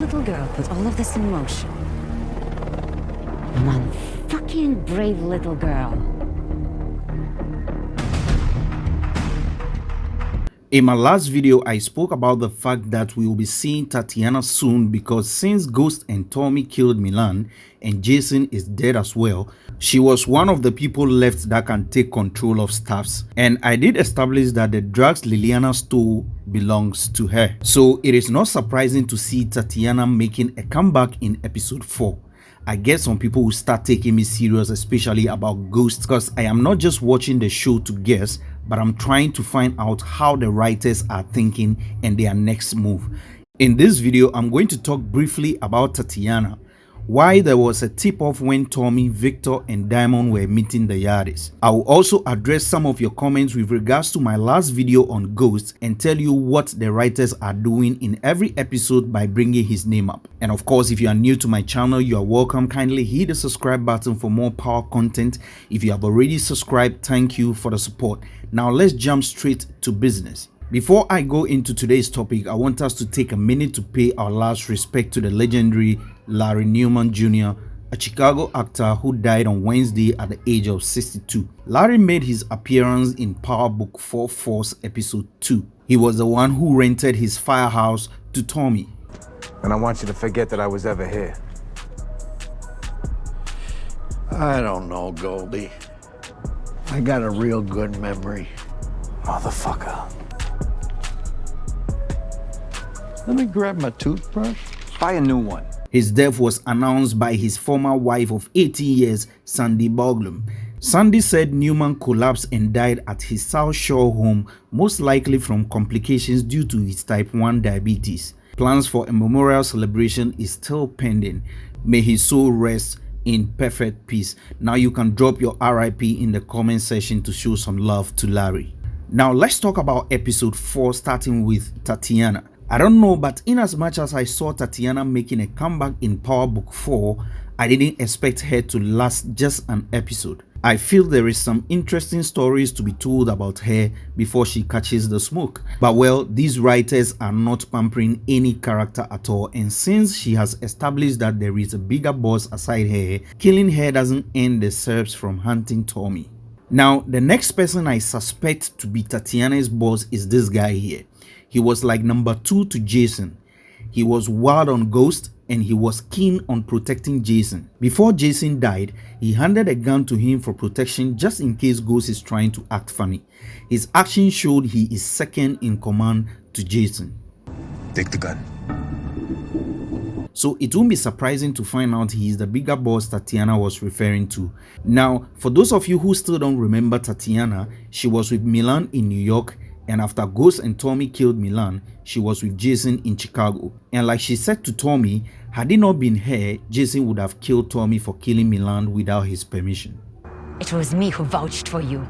little girl put all of this in motion? One fucking brave little girl. In my last video, I spoke about the fact that we will be seeing Tatiana soon because since Ghost and Tommy killed Milan and Jason is dead as well, she was one of the people left that can take control of staffs. And I did establish that the drugs Liliana stole belongs to her. So it is not surprising to see Tatiana making a comeback in episode 4. I guess some people will start taking me serious especially about ghosts because I am not just watching the show to guess but I'm trying to find out how the writers are thinking and their next move. In this video, I'm going to talk briefly about Tatiana, why there was a tip-off when Tommy, Victor and Diamond were meeting the Yardies. I will also address some of your comments with regards to my last video on Ghosts and tell you what the writers are doing in every episode by bringing his name up. And of course, if you are new to my channel, you are welcome. Kindly hit the subscribe button for more power content. If you have already subscribed, thank you for the support. Now let's jump straight to business. Before I go into today's topic, I want us to take a minute to pay our last respect to the legendary Larry Newman Jr., a Chicago actor who died on Wednesday at the age of 62. Larry made his appearance in Power Book 4 Force Episode 2. He was the one who rented his firehouse to Tommy. And I want you to forget that I was ever here. I don't know, Goldie. I got a real good memory. Motherfucker. Let me grab my toothbrush. Buy a new one. His death was announced by his former wife of 18 years, Sandy Boglum. Sandy said Newman collapsed and died at his South Shore home, most likely from complications due to his type 1 diabetes. Plans for a memorial celebration is still pending. May his soul rest in perfect peace. Now you can drop your RIP in the comment section to show some love to Larry. Now let's talk about episode 4 starting with Tatiana. I don't know, but in as much as I saw Tatiana making a comeback in Power Book 4, I didn't expect her to last just an episode. I feel there is some interesting stories to be told about her before she catches the smoke. But well, these writers are not pampering any character at all and since she has established that there is a bigger boss aside her, killing her doesn't end the Serbs from hunting Tommy. Now, the next person I suspect to be Tatiana's boss is this guy here. He was like number two to Jason. He was wild on Ghost and he was keen on protecting Jason. Before Jason died, he handed a gun to him for protection just in case Ghost is trying to act funny. His action showed he is second in command to Jason. Take the gun. So it won't be surprising to find out he is the bigger boss Tatiana was referring to. Now, for those of you who still don't remember Tatiana, she was with Milan in New York and after Ghost and Tommy killed Milan, she was with Jason in Chicago. And like she said to Tommy, had it not been her, Jason would have killed Tommy for killing Milan without his permission. It was me who vouched for you.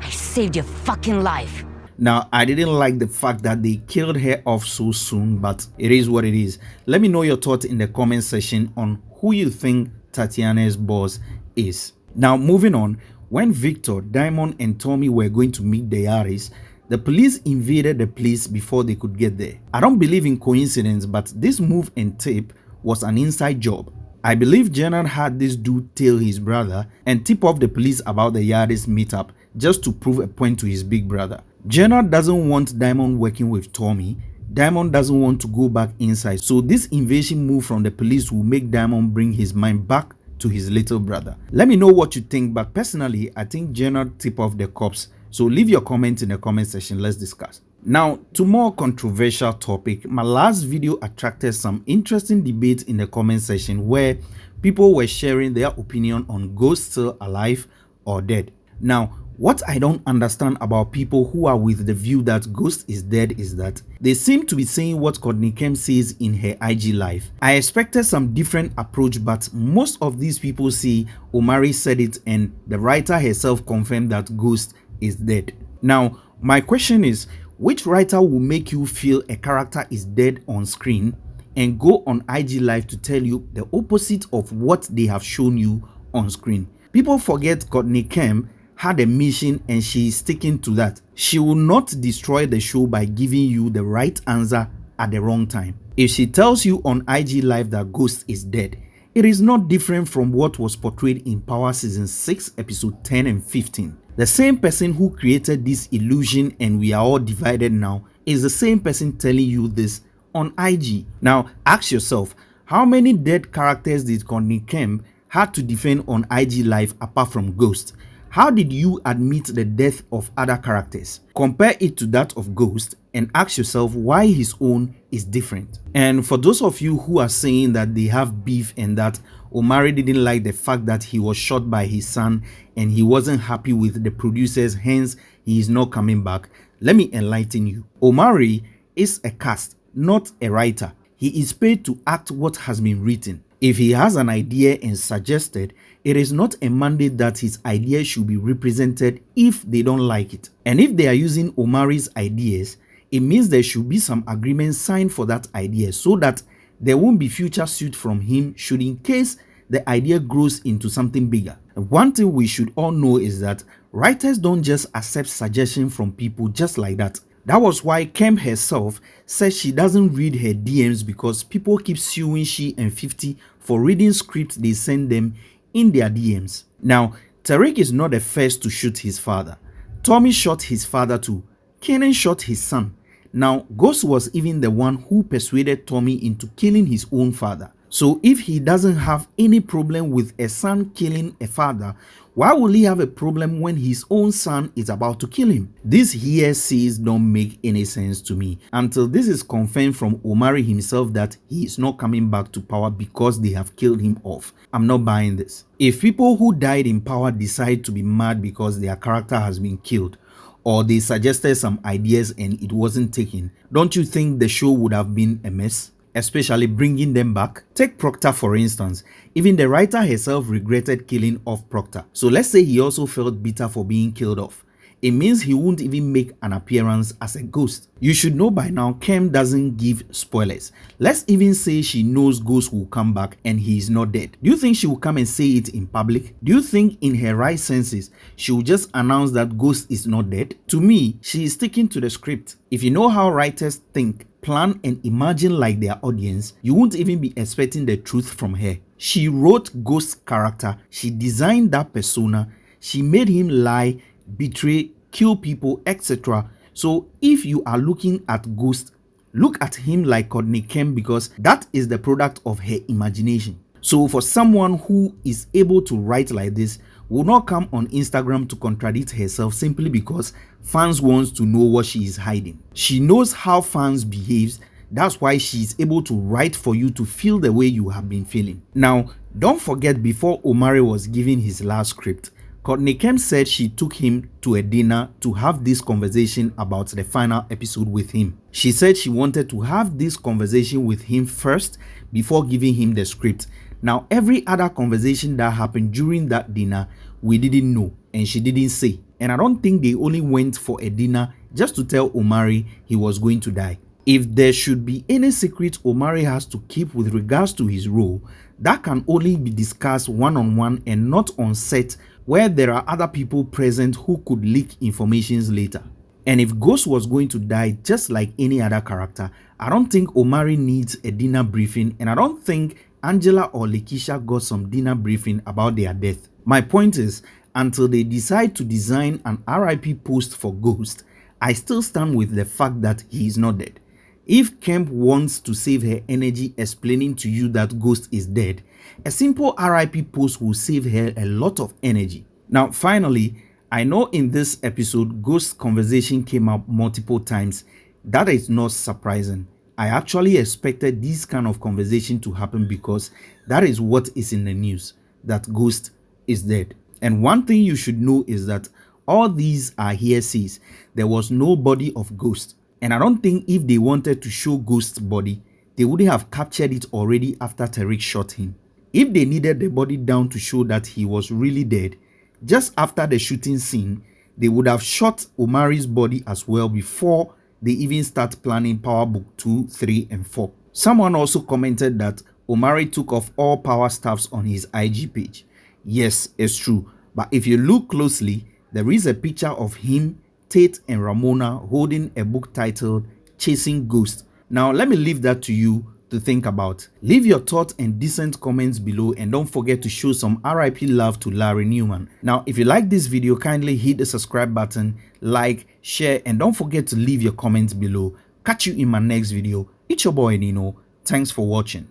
I saved your fucking life. Now, I didn't like the fact that they killed her off so soon, but it is what it is. Let me know your thoughts in the comment section on who you think Tatiana's boss is. Now, moving on, when Victor, Diamond and Tommy were going to meet the Yardies, the police invaded the place before they could get there. I don't believe in coincidence, but this move and tape was an inside job. I believe Jenard had this dude tell his brother and tip off the police about the Yardies meetup just to prove a point to his big brother. Jenard doesn't want Diamond working with Tommy. Diamond doesn't want to go back inside. So this invasion move from the police will make Diamond bring his mind back to his little brother. Let me know what you think, but personally, I think Jenard tip off the cops so leave your comments in the comment section, let's discuss. Now, to more controversial topic, my last video attracted some interesting debates in the comment section where people were sharing their opinion on Ghost still alive or dead. Now, what I don't understand about people who are with the view that Ghost is dead is that they seem to be saying what Courtney Kemp says in her IG live. I expected some different approach but most of these people say Omari said it and the writer herself confirmed that Ghost is dead. Now, my question is, which writer will make you feel a character is dead on screen and go on IG Live to tell you the opposite of what they have shown you on screen? People forget Courtney Kemp had a mission and she is sticking to that. She will not destroy the show by giving you the right answer at the wrong time. If she tells you on IG Live that Ghost is dead, it is not different from what was portrayed in Power Season 6, Episode 10 and 15. The same person who created this illusion and we are all divided now is the same person telling you this on IG. Now, ask yourself, how many dead characters did Courtney Kemp had to defend on IG Live apart from Ghost? How did you admit the death of other characters? Compare it to that of Ghost and ask yourself why his own is different. And for those of you who are saying that they have beef and that Omari didn't like the fact that he was shot by his son and he wasn't happy with the producers, hence he is not coming back, let me enlighten you. Omari is a cast, not a writer. He is paid to act what has been written. If he has an idea and suggested, it is not a mandate that his idea should be represented if they don't like it. And if they are using Omari's ideas, it means there should be some agreement signed for that idea so that there won't be future suit from him should in case the idea grows into something bigger. One thing we should all know is that writers don't just accept suggestions from people just like that. That was why Kemp herself says she doesn't read her DMs because people keep suing she and 50 for reading scripts they send them in their DMs. Now, Tariq is not the first to shoot his father. Tommy shot his father too. Kanan shot his son. Now, Ghost was even the one who persuaded Tommy into killing his own father. So if he doesn't have any problem with a son killing a father, why will he have a problem when his own son is about to kill him? This here says don't make any sense to me until this is confirmed from Omari himself that he is not coming back to power because they have killed him off. I'm not buying this. If people who died in power decide to be mad because their character has been killed, or they suggested some ideas and it wasn't taken, don't you think the show would have been a mess? especially bringing them back. Take Proctor for instance, even the writer herself regretted killing off Proctor. So let's say he also felt bitter for being killed off. It means he won't even make an appearance as a ghost. You should know by now Kemp doesn't give spoilers. Let's even say she knows Ghost will come back and he is not dead. Do you think she will come and say it in public? Do you think in her right senses she will just announce that Ghost is not dead? To me, she is sticking to the script. If you know how writers think, plan and imagine like their audience, you won't even be expecting the truth from her. She wrote Ghost's character, she designed that persona, she made him lie, betray, kill people, etc. So if you are looking at Ghost, look at him like Courtney Kemp because that is the product of her imagination. So for someone who is able to write like this, will not come on Instagram to contradict herself simply because fans wants to know what she is hiding. She knows how fans behaves that's why she is able to write for you to feel the way you have been feeling. Now, don't forget before Omari was giving his last script, Courtney Kemp said she took him to a dinner to have this conversation about the final episode with him. She said she wanted to have this conversation with him first before giving him the script now, every other conversation that happened during that dinner, we didn't know and she didn't say. And I don't think they only went for a dinner just to tell Omari he was going to die. If there should be any secret Omari has to keep with regards to his role, that can only be discussed one-on-one -on -one and not on set where there are other people present who could leak informations later. And if Ghost was going to die just like any other character, I don't think Omari needs a dinner briefing and I don't think Angela or Lakeisha got some dinner briefing about their death. My point is, until they decide to design an RIP post for Ghost, I still stand with the fact that he is not dead. If Kemp wants to save her energy explaining to you that Ghost is dead, a simple RIP post will save her a lot of energy. Now finally, I know in this episode Ghost conversation came up multiple times. That is not surprising. I actually expected this kind of conversation to happen because that is what is in the news that Ghost is dead. And one thing you should know is that all these are hearsays. There was no body of Ghost. And I don't think if they wanted to show Ghost's body, they wouldn't have captured it already after Tariq shot him. If they needed the body down to show that he was really dead, just after the shooting scene, they would have shot Omari's body as well before they even start planning Power Book 2, 3, and 4. Someone also commented that Omari took off all power staffs on his IG page. Yes, it's true. But if you look closely, there is a picture of him, Tate, and Ramona holding a book titled Chasing Ghosts. Now, let me leave that to you to think about. Leave your thoughts and decent comments below and don't forget to show some RIP love to Larry Newman. Now, if you like this video, kindly hit the subscribe button, like, share, and don't forget to leave your comments below. Catch you in my next video. It's your boy Nino. Thanks for watching.